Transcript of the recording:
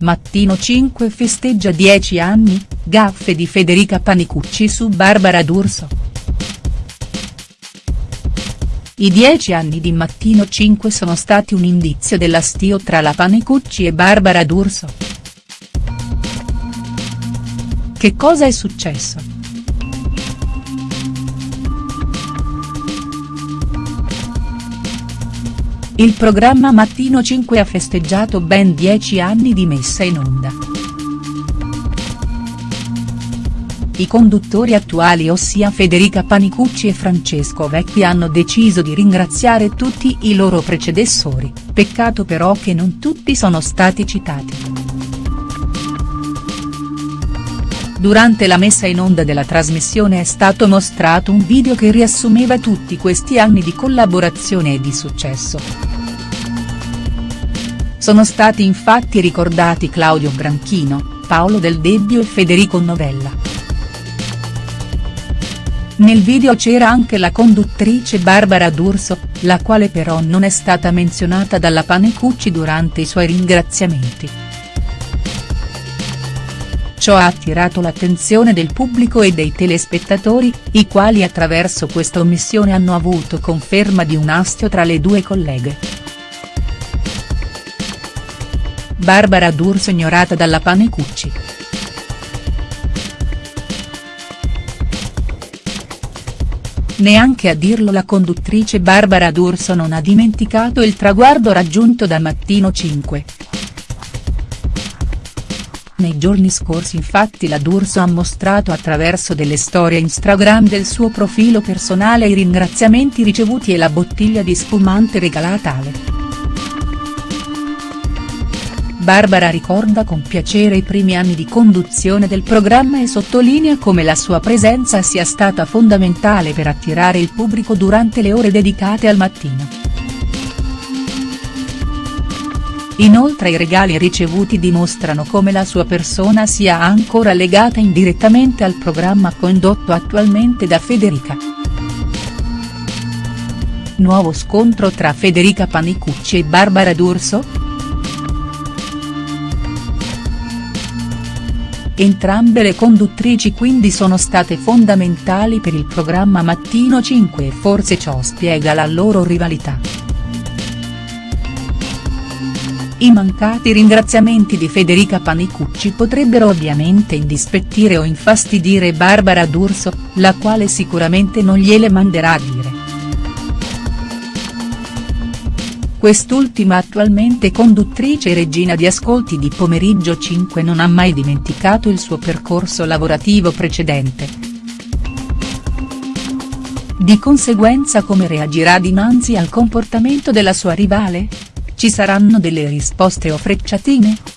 Mattino 5 festeggia 10 anni, gaffe di Federica Panicucci su Barbara D'Urso. I 10 anni di Mattino 5 sono stati un indizio dell'astio tra la Panicucci e Barbara D'Urso. Che cosa è successo?. Il programma Mattino 5 ha festeggiato ben 10 anni di messa in onda. I conduttori attuali ossia Federica Panicucci e Francesco Vecchi hanno deciso di ringraziare tutti i loro precedessori, peccato però che non tutti sono stati citati. Durante la messa in onda della trasmissione è stato mostrato un video che riassumeva tutti questi anni di collaborazione e di successo. Sono stati infatti ricordati Claudio Branchino, Paolo Del Debbio e Federico Novella. Nel video c'era anche la conduttrice Barbara D'Urso, la quale però non è stata menzionata dalla Panecucci durante i suoi ringraziamenti. Ciò ha attirato l'attenzione del pubblico e dei telespettatori, i quali attraverso questa omissione hanno avuto conferma di un astio tra le due colleghe. Barbara D'Urso ignorata dalla Panecucci. Neanche a dirlo la conduttrice Barbara D'Urso non ha dimenticato il traguardo raggiunto da Mattino 5. Nei giorni scorsi infatti la D'Urso ha mostrato attraverso delle storie Instagram del suo profilo personale i ringraziamenti ricevuti e la bottiglia di spumante regalata Ale. Barbara ricorda con piacere i primi anni di conduzione del programma e sottolinea come la sua presenza sia stata fondamentale per attirare il pubblico durante le ore dedicate al mattino. Inoltre i regali ricevuti dimostrano come la sua persona sia ancora legata indirettamente al programma condotto attualmente da Federica. Nuovo scontro tra Federica Panicucci e Barbara D'Urso?. Entrambe le conduttrici quindi sono state fondamentali per il programma Mattino 5 e forse ciò spiega la loro rivalità. I mancati ringraziamenti di Federica Panicucci potrebbero ovviamente indispettire o infastidire Barbara D'Urso, la quale sicuramente non gliele manderà a dire. Quest'ultima attualmente conduttrice e regina di ascolti di Pomeriggio 5 non ha mai dimenticato il suo percorso lavorativo precedente. Di conseguenza come reagirà dinanzi al comportamento della sua rivale? Ci saranno delle risposte o frecciatine?.